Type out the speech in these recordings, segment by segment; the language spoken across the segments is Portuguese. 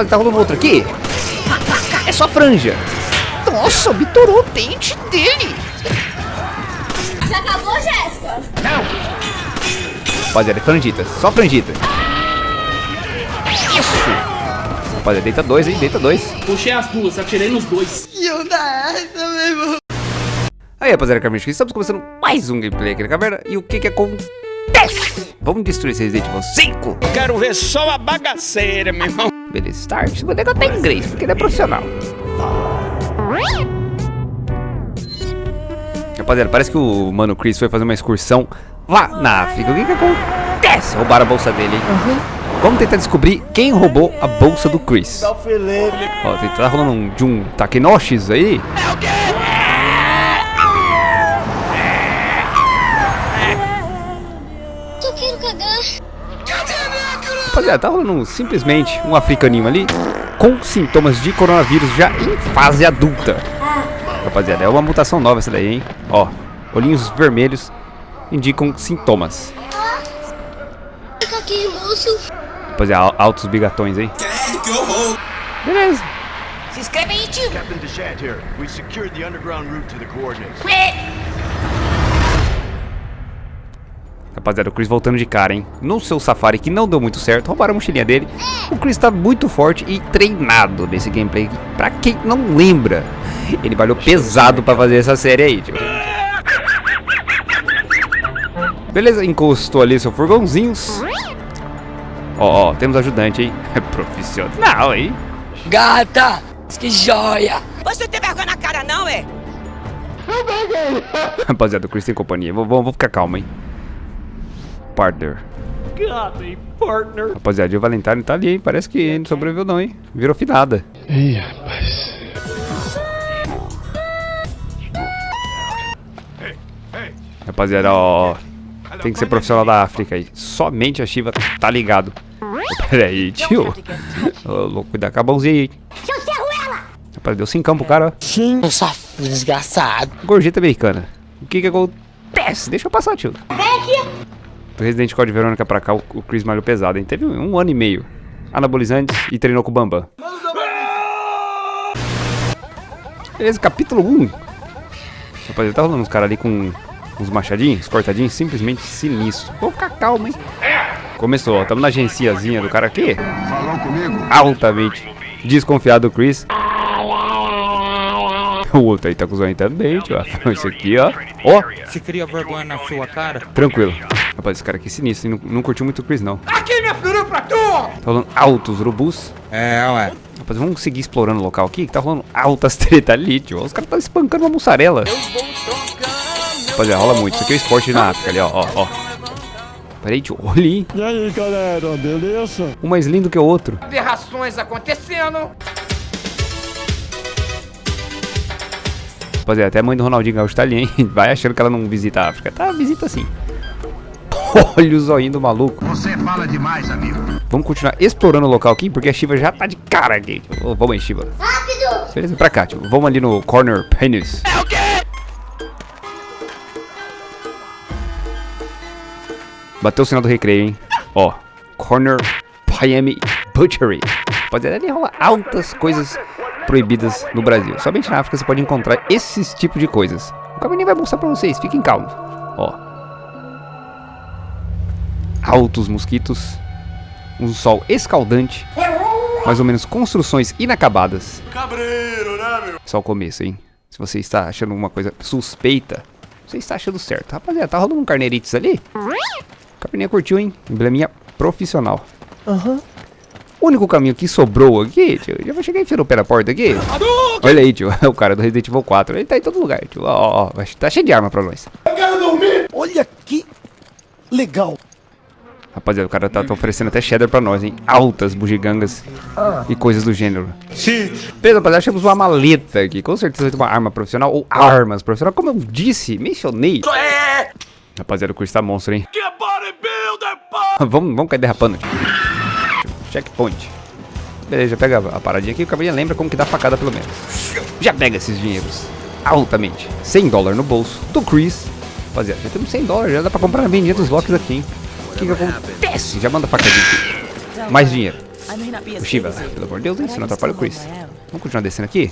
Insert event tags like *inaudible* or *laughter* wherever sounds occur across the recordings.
Rapaz, tá rolando outro aqui. É só franja. Nossa, bitorou o dente dele. Já acabou, Jéssica? Rapaziada, é frangita. Só frangita. Isso. Rapaziada, deita dois, hein? Deita dois. Puxei as duas, atirei nos dois. Aí, rapaziada, Carmen, estamos começando mais um gameplay aqui na caverna. E o que que acontece? Vamos destruir esse Resident Evil 5? Quero ver só a bagaceira, meu irmão. Beleza, start. Vou negar até inglês, porque ele é profissional. Rapaziada, parece que o Mano Chris foi fazer uma excursão lá na África. O que que acontece? Roubaram a bolsa dele, hein? Vamos tentar descobrir quem roubou a bolsa do Chris. Ó, tá rolando um de um Takenoshis aí. Eu Rapaziada, tá rolando um- simplesmente um africaninho ali com sintomas de coronavírus já em fase adulta. Rapaziada, é uma mutação nova essa daí, hein? Ó, olhinhos vermelhos indicam sintomas. Fica aqui, moço. Rapaziada, al- altos bigatões, hein? Beleza. Se inscreve aí, tio. Captain Deshant here. We secured the underground route to the coordinates. Rapaziada, o Chris voltando de cara, hein? No seu safari, que não deu muito certo, roubaram a mochilinha dele. O Chris tá muito forte e treinado nesse gameplay. Pra quem não lembra, ele valeu pesado pra fazer essa série aí, tipo. Beleza, encostou ali seu furgãozinhos. Ó, ó, temos ajudante, hein? É *laughs* profissional, hein? Gata, que joia! Você tem vergonha na cara não, é? *laughs* Rapaziada, o Chris tem companhia. Vou, vou, vou ficar calmo, hein? Partner. Partner. Rapaziada, o Valentine tá ali, hein? Parece que ele não sobreviveu não, hein? Virou finada. Rapaziada, ó. Tem que ser profissional da África aí. Somente a Shiva tá ligado. *laughs* Pera aí, tio. *laughs* Ô, louco, cuidar com a mãozinha aí. Rapaz, deu cincão pro cara, ó. Sim, eu sou desgraçado. Gorjeta americana. O que que acontece? Deixa eu passar, tio. Do Resident Code Verônica pra cá, o o Chris malhou pesado, hein? Teve um ano e meio. Anabolizantes e treinou com o Bambam. Beleza, capítulo 1. Rapaziada, tá rolando uns caras ali com uns machadinhos, cortadinhos, simplesmente sinistro. Vou ficar calmo, hein? Começou, ó. Tamo na agenciazinha do cara aqui. Falou comigo? Altamente desconfiado do Chris. O outro aí tá com o zóio também, tio. Esse aqui, ó. Ó, Você cria vergonha na sua cara? tranquilo. Rapaz, esse cara aqui é sinistro, hein? Não, não curtiu muito o Chris, não. Aqui, minha filha, pra tu! Tá rolando altos urubus. É, ué. Rapaz, vamos seguir explorando o local aqui, que tá rolando altas *laughs* treta ali, tio. Os caras estão espancando uma mussarela. Rapaziada, rola muito. Isso aqui é o esporte na África ali, ó, ó, ó. Peraí, tio. Olha aí. E aí, galera, beleza? Um mais lindo que o outro. Aberrações acontecendo. Rapaziada, até a mãe do Ronaldinho Gaúcho tá ali, hein? *laughs* Vai achando que ela não visita a África. Tá, visita sim. *laughs* Olha o zoinho do maluco. Você fala demais, amigo. Vamos continuar explorando o local aqui, porque a Shiva já tá de cara aqui. Vamos aí, Shiva. Rápido. Beleza, pra cá, tio. Vamos ali no Corner Penis. É o quê? Bateu o sinal do recreio, hein? Ó, Corner Miami Butchery. Rapaziada, ali rola altas coisas proibidas no Brasil. Somente na África você pode encontrar esses tipos de coisas. O caminho vai mostrar pra vocês, fiquem calmos. Ó. Altos mosquitos. Um sol escaldante. Mais ou menos construções inacabadas. Cabreiro, né, meu? Só o começo, hein? Se você está achando alguma coisa suspeita, você está achando certo. Rapaziada, tá rolando um carneirites ali? Capininha curtiu, hein? Embleminha profissional. Aham. O único caminho que sobrou aqui, tio, já vou chegar e enfiando o pé na porta aqui. Olha aí, tio, é *laughs* o cara do Resident Evil 4. Ele tá em todo lugar, tio. Ó, ó, ó, vai- tá cheio de arma pra nós. Olha que legal. Rapaziada, o cara tá, tá oferecendo até cheddar pra nós, hein? Altas bugigangas e coisas do gênero. Sim. Beleza, rapaziada, achamos uma maleta aqui. Com certeza vai ter uma arma profissional ou armas profissionais. Como eu disse, mencionei. Rapaziada, o Chris tá monstro, hein? Que bodybuilder, pô! *laughs* vamos, vamos cair derrapando. tio. Checkpoint. Beleza, pega a paradinha aqui. O cabelinho lembra como que dá facada pelo menos. Já pega esses dinheiros. Altamente. 100 dólares no bolso do Chris. Rapaziada, já temos 100 dólares. Já dá pra comprar a vendinha dos locks aqui, hein? O que que acontece? Já manda facadinha aqui. Mais dinheiro. O Shiva, pelo amor de Deus, hein? Isso não atrapalha o Chris. Vamos continuar descendo aqui?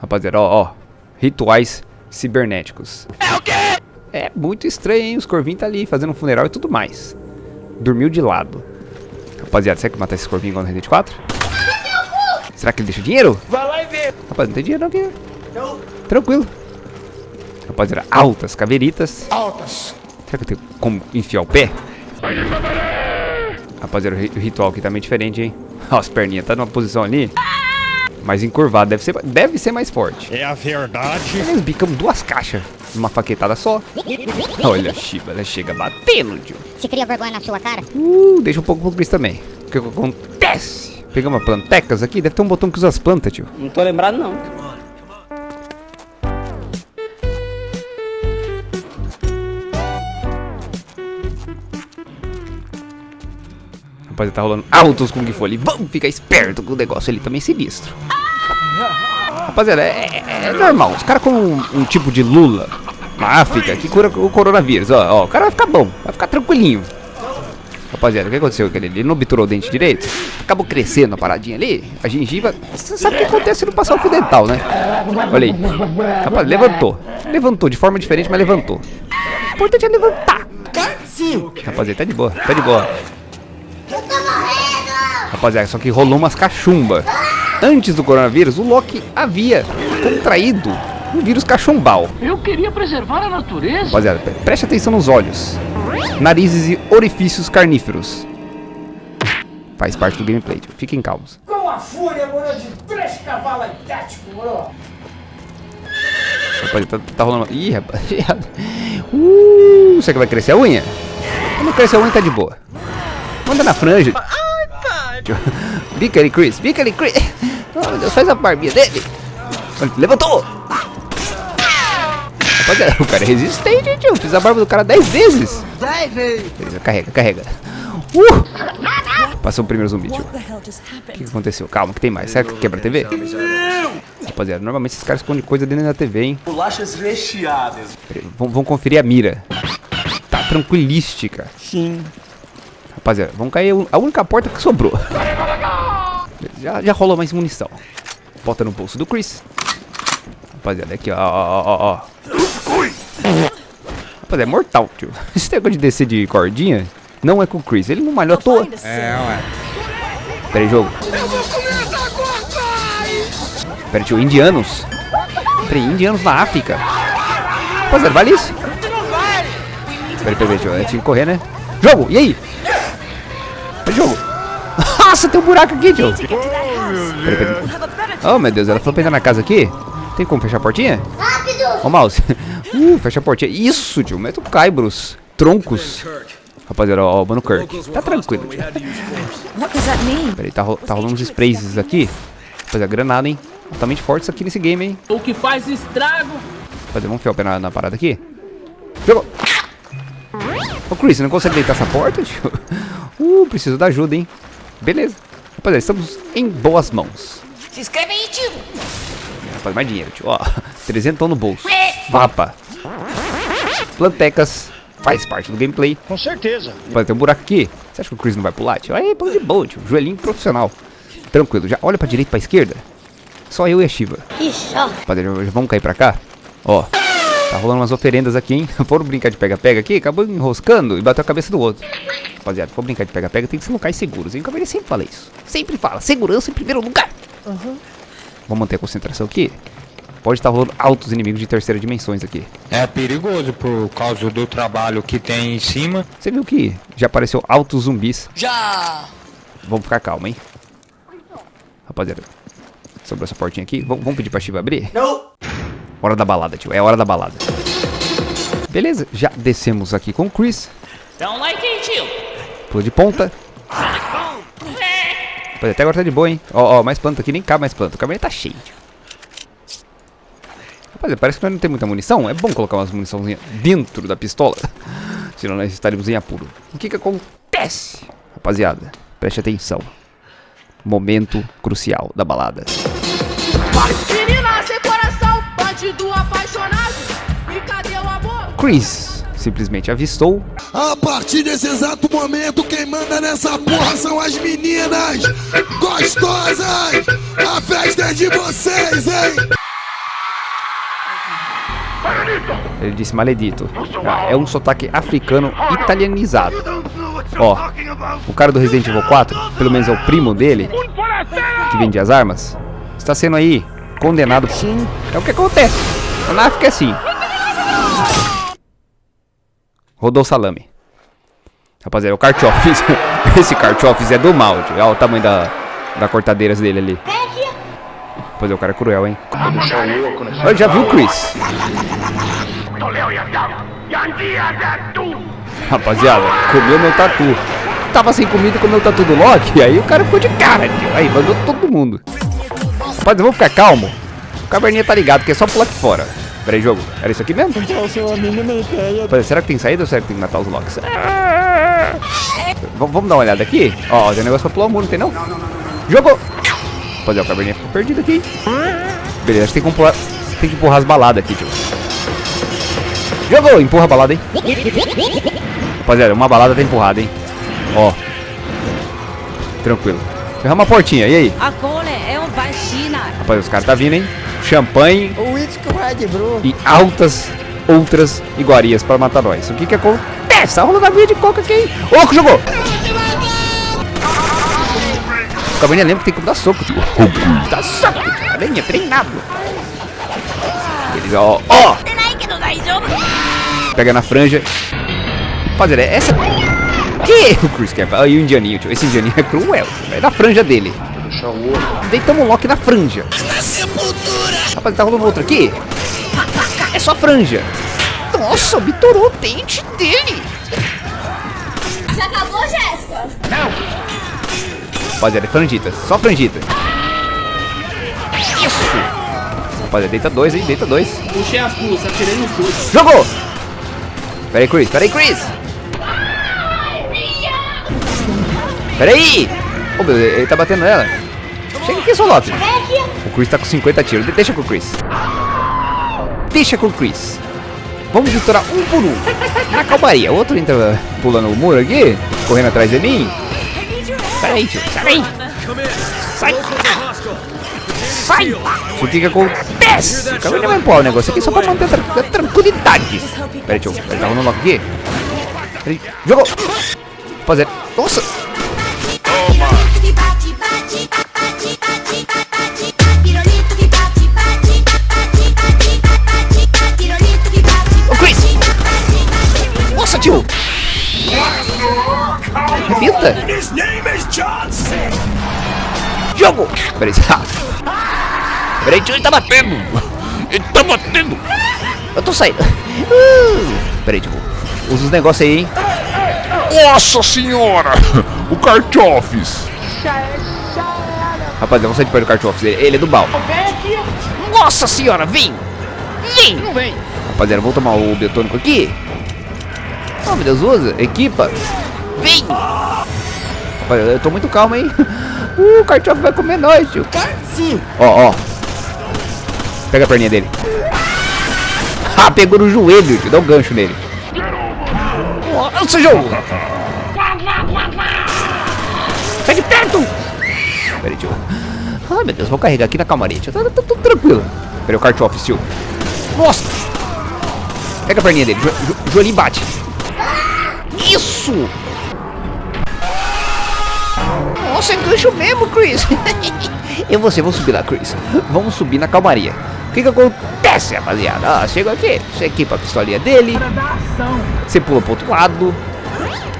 Rapaziada, ó, ó. Rituais cibernéticos. É o quê? É muito estranho, hein? Os corvinhos tá ali fazendo um funeral e tudo mais. Dormiu de lado. Rapaziada, será que matar esse corvinho igual no Resident 4? Será que ele deixa dinheiro? Vai lá e vê. Rapaz, não tem dinheiro não aqui. Tranquilo. Rapaziada, altas caveiritas. Altas. Será que eu tenho como enfiar o pé? Rapaziada, o ri- o ritual aqui tá meio diferente, hein? Ó, as perninhas tá numa posição ali. Mais encurvado, deve ser, deve ser mais forte. É a verdade. Nós bicamos duas caixas numa faquetada só. Olha a Shiba, ela chega batendo, tio. Você cria vergonha na sua cara? Uh, deixa um pouco pro Chris também. O que que acontece? Pegamos plantecas aqui, deve ter um botão que usa as plantas, tio. Não tô lembrado, não. Rapaziada, tá rolando altos Kung Fu ali. Vamos ficar esperto com o negócio ali também sinistro. Rapaziada, é, é- é normal. Os caras com um, um tipo de lula na África que cura o coronavírus. Ó, ó, o cara vai ficar bom, vai ficar tranquilinho. Rapaziada, o que aconteceu? Ele não obturou o dente direito? Acabou crescendo a paradinha ali. A gengiva. Você sabe o que acontece se não passar o fio dental, né? Olha aí. Rapaz, levantou. Levantou de forma diferente, mas levantou. O importante é levantar. Rapaziada, tá de boa, tá de boa. Rapaziada, só que rolou umas cachumba. Antes do coronavírus, o Loki havia contraído um vírus cachumbal. Eu queria preservar a natureza. Rapaziada, pre- preste atenção nos olhos, narizes e orifícios carníferos. Faz parte do gameplay, tio. fiquem calmos. Com a fúria, moro, de três cavalos tático, moro. Rapaziada, tá, tá rolando. Ih, rapaziada. Uh, será que vai crescer a unha? Quando crescer a unha, tá de boa. Manda na franja. Bica ele, Chris. Bica ele, Chris. Oh, meu Deus, faz a barbinha dele. Levantou. Rapaziada, o cara é resistente, tio. Fiz a barba do cara 10 vezes. 10 vezes. Beleza, carrega, carrega. Uh! Passou o primeiro zumbi, tio. O que aconteceu? Calma, que tem mais. Será que quebra a TV? Rapaziada, normalmente esses caras escondem coisa dentro da TV, hein? Bolachas recheadas. Vamos conferir a mira. Tá tranquilística. Sim. Rapaziada, vamos cair a única porta que sobrou. Já, já rolou mais munição. Bota no bolso do Chris. Rapaziada, aqui ó, ó, ó, ó. Rapaziada, é mortal, tio. *laughs* Esse negócio de descer de cordinha não é com o Chris. Ele não malhou à toa. É, ué. Pera aí, jogo. Pera aí, tio, indianos. Pera aí, indianos na África. Rapaziada, vale isso? Pera aí, pera aí, tio. É, tinha que correr, né? Jogo, e aí? Jogo. *laughs* Nossa, tem um buraco aqui, pera aí. Oh, meu Deus, ela falou pra entrar na casa aqui? Tem como fechar a portinha? Rápido! Ó o mouse. *laughs* Uh, fecha a portinha. Isso, tio. Mete o caibros. Troncos. Rapaziada, ó, ó, o Mano Kirk. Tá tranquilo, tio. Peraí, tá, ro- tá rolando uns sprays aqui. Rapaziada, granada, hein? Altamente fortes aqui nesse game, hein? O que faz estrago. Rapaziada, vamos enfiar o pé na, na parada aqui. Jogou. Ô, Chris, você não consegue deitar essa porta, tio? Uh, preciso da ajuda, hein? Beleza. Rapaziada, estamos em boas mãos. Se inscreve aí, tio! Rapaz, mais dinheiro, tio. Ó, *laughs* 300 no bolso. Vapa. Plantecas. Faz parte do gameplay. Com certeza. Vai ter um buraco aqui. Você acha que o Chris não vai pular, tio? Aí, pula de boa, tio. Joelhinho profissional. Tranquilo. Já olha pra direita e pra esquerda. Só eu e a Shiva. Ixi, ó. Rapaziada, já- já vamos cair pra cá? Ó. Tá rolando umas oferendas aqui, hein? *laughs* Foram brincar de pega-pega aqui, acabou enroscando e bateu a cabeça do outro. Rapaziada, for brincar de pega-pega, tem que ser locais seguros, hein? O Cavaleiro sempre fala isso. Sempre fala, segurança em primeiro lugar. Vamos manter a concentração aqui. Pode estar rolando altos inimigos de terceira dimensões aqui. É perigoso por causa do trabalho que tem em cima. Você viu que já apareceu altos zumbis. Já! Vamos ficar calmo, hein? Rapaziada, sobrou essa portinha aqui. Vamos, vamos pedir pra Shiva abrir? Não! Hora da balada, tio. É hora da balada. Beleza, já descemos aqui com o Chris. Um like aí, tio. Pula de ponta. Rapaziada, até agora tá de boa, hein? Ó, ó, mais planta aqui. Nem cabe mais planta. O caminho tá cheio, tio. Rapaziada, parece que nós não tem muita munição. É bom colocar umas muniçãozinhas dentro da pistola. *laughs* Senão nós estaríamos em apuro. O que que acontece? Rapaziada, preste atenção. Momento crucial da balada. Menina coração, bandido apaixonado. E cadê o amor? Chris, simplesmente avistou. A partir desse exato momento, quem manda nessa porra são as meninas gostosas! A festa é de vocês, hein? Ele disse maledito. Ah, é um sotaque africano italianizado. Ó, o cara do Resident Evil 4, pelo menos é o primo dele, que vende as armas, está sendo aí condenado. É o que acontece. Na África é assim. Rodou o salame. Rapaziada, é o Carchofis. *laughs* Esse Carchofis é do mal, tio. Olha o tamanho da, da cortadeiras dele ali. Rapaziada, o cara é cruel, hein? Olha, já viu o Chris? Rapaziada, comeu meu tatu. Tava sem comida e comeu o tatu do Loki. Aí o cara ficou de cara, tio. Aí mandou todo mundo. Rapaz, vamos ficar calmo. O caverninha tá ligado, que é só pular aqui fora. Pera aí, jogo. Era isso aqui mesmo? Rapaz, será que tem saída ou será que tem que matar os Locks? V- vamos dar uma olhada aqui? Ó, tem um negócio pra pular o muro, não tem não? Jogo! Rapaziada, o caverninha ficou perdido aqui. Beleza, acho que tem que empurrar, tem que empurrar as baladas aqui, tio. Jogou! Empurra a balada, hein? Rapaziada, uma balada tá empurrada, hein? Ó. Tranquilo. Ferramos a portinha, e aí? Agora é. Rapaz, os caras tá vindo, hein? Champanhe e altas outras iguarias para matar nós. O que que acontece? Tá a vida de coca aqui, hein? Ô, louco, jogou! O Cabernet lembra que tem que dar soco, tio. Dá soco. Cabernet, treinado. Eles, ó, ó! Pega na franja. Rapaziada, essa... Que? O Chris quer... Aí o indianinho, tio. Esse indianinho é cruel. É da franja dele. Deitamos o Loki na franja. Rapaz, tá rolando outro aqui? É só franja. Nossa, bitorou o dente dele. Já acabou, Jéssica? Rapaziada, é franjita. Só franjita. Isso. Rapaziada, deita dois, hein? Deita dois. Puxei as pulsas, atirei no chute. Jogou! Pera aí, Chris. Pera aí, Chris. Pera aí. Ô, meu, ele tá batendo nela. Chega aqui, Loki. O Chris tá com 50 tiros. De- Deixa com o Chris. Deixa com o Chris. Vamos estourar um por um. *laughs* Na calmaria. O outro entra pulando o muro aqui, correndo atrás de mim. Pera aí, tio. Sai. Sai. Sai. O que acontece? Acabei de empurrar o negócio aqui só pra manter a tra- a tranquilidade. Pera aí, tio. Ele tá rolando logo aqui. Pera aí. Jogou. Fazer. Nossa. Jogo. Peraí. Peraí, tio, ele tá batendo. Ele tá batendo. Eu tô saindo. Uh. Peraí, tio. Usa os negócios aí, hein. Nossa senhora! O Cartofes! Rapaziada, vamos sair de perto do Cartofes. Ele, ele é do bal. Nossa senhora, vem! Vem! Não vem. Rapaziada, vamos tomar o biotônico aqui. Oh, meu Deus, usa. Equipa. Vem! Rapaziada, eu tô muito calmo, hein? Uh, o Cartof vai comer nós, tio. Sim. Ó, ó. Pega a perninha dele. Ah, pegou no joelho, tio. Dá um gancho nele. Nossa, jogo! Sai de perto! Peraí, tio. Ai, meu Deus, vou carregar aqui na calmaria, tio. Tá, tá tudo tranquilo. Peraí, o Cartof, tio. Nossa! Pega a perninha dele. Jo, jo, joelhinho bate. Isso! Nossa, é gancho mesmo, Chris. *laughs* Eu vou, vou subir lá, Chris. Vamos subir na calmaria. O que que acontece, rapaziada? Ah, chega aqui, você equipa a pistolinha dele. Você pula pro outro lado.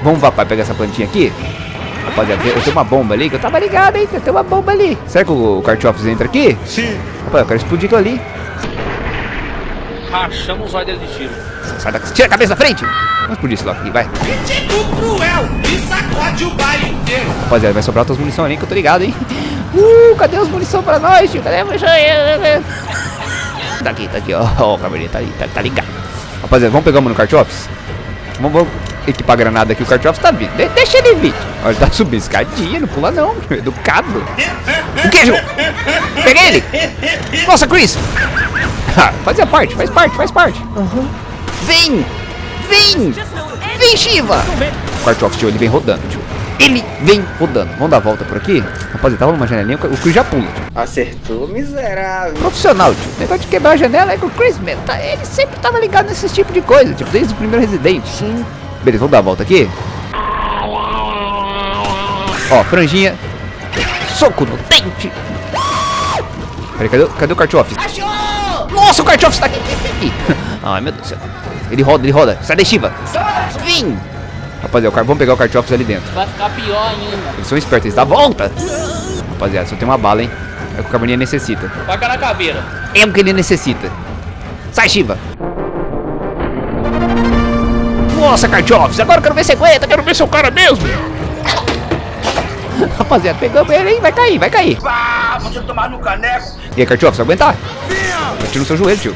Vamos, papai, pegar essa plantinha aqui. Rapaziada, eu tenho uma bomba ali, que eu tava ligado, hein? Eu tenho uma bomba ali. Será que o Cartofes entra aqui? Sim. Rapaz, eu quero explodir aquilo ali. Rachamos os olhos dele de tiro. Sai daqui. Tira a cabeça da frente. Vamos explodir esse logo aqui, vai. cruel e sacode o baile inteiro. Rapaziada, vai sobrar outras munição ali que eu tô ligado, hein? *laughs* Uh, cadê as munição pra nós, tio? Cadê a munição? Tá aqui, tá aqui, ó. *laughs* Ó, o cabelinho tá, ali, tá, tá ligado. Rapaziada, vamos pegar uma no Cartofes? Vamos, vamos equipar a granada aqui. O Cartofes tá vindo. De- deixa ele vir. Ó, ele tá subindo escadinha, não pula não. Educado. O que, Ju? Peguei ele. Nossa, Chris. *laughs* Fazia parte, faz parte, faz parte. Vem. Vem! Vem, Shiva! O Kartoff, tio, ele vem rodando, tio. Ele vem rodando. Vamos dar a volta por aqui? Rapaziada, tá rolando uma janelinha, o Chris já pula, tio. Acertou, miserável. Profissional, tio. O negócio de quebrar a janela é que o Chris, meu, tá, ele sempre tava ligado nesse tipo de coisa, tipo, desde o primeiro Resident. Sim. Beleza, vamos dar a volta aqui? Ó, franjinha. Soco no dente. Peraí, cadê, cadê o Kartoff? Nossa, o Kartoff está aqui. *laughs* Ai, meu Deus do céu. Ele roda, ele roda. Sai da Shiva. Vim. Rapaziada, vamos pegar o Kartoff ali dentro. Vai ficar pior ainda. Eles são espertos, eles dão a volta. Rapaziada, só tem uma bala, hein. É o que o Carboninha necessita. Paga na caveira. É o que ele necessita. Sai, Shiva. Nossa, Kartoffs, agora eu quero ver se aguenta, quero ver se é o cara mesmo. *laughs* Rapaziada, pegamos ele, hein? Vai cair, vai cair. Ah, você tomar no caneco. E aí, Kartoff, você aguentar? Bate no seu joelho, tio.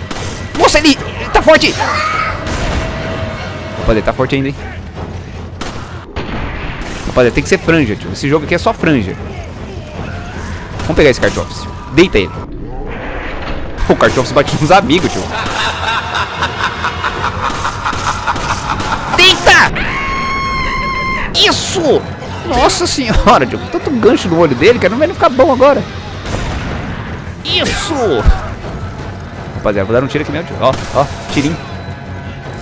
Nossa, ele, ele tá forte. Rapaziada, tá forte ainda, hein? Rapaziada, tem que ser franja, tio. Esse jogo aqui é só franja. Vamos pegar esse Kartoffs. Deita ele. O Kartoffs bate nos amigos, tio. Deita! Isso! Nossa senhora, tio. Tanto gancho no olho dele, cara. Não vai ficar bom agora. Isso! Rapaziada, vou dar um tiro aqui mesmo, tio. Ó, ó, tirinho.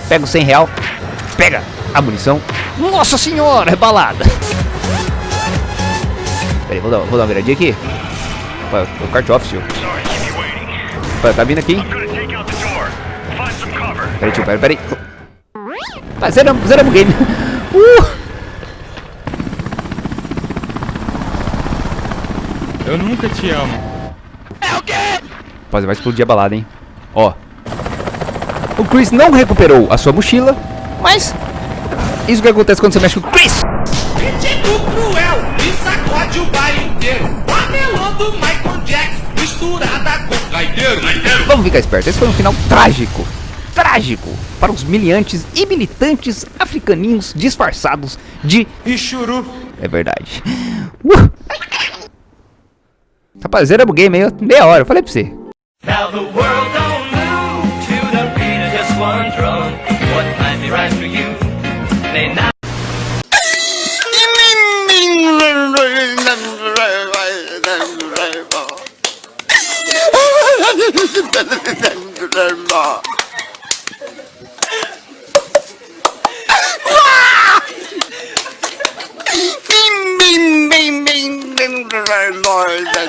Pega o 100 real. Pega a munição. Nossa senhora, é balada. Peraí, vou dar, vou dar uma viradinha aqui. Rapaz, o Kartoff, tio. Rapaz, tá vindo aqui, hein? Peraí, tio, peraí, peraí. Tá, zeramos, zeramos o game. *laughs* Uh! Eu nunca te amo. Rapaziada, vai explodir a balada, hein? Ó. O Chris não recuperou a sua mochila, mas... Isso que acontece quando você mexe com o Chris. Cruel e sacode o inteiro. Panelando Michael Jackson misturada com gaiteiro. Vamos ficar esperto, esse foi um final trágico. Trágico para os miliantes e militantes africaninhos disfarçados de... Ichuru. É verdade. Uh! Rapaz, zeramos o game aí, ó, meia hora, eu falei pra você. Bing Bing, bing, bing, bing, bing, grandma.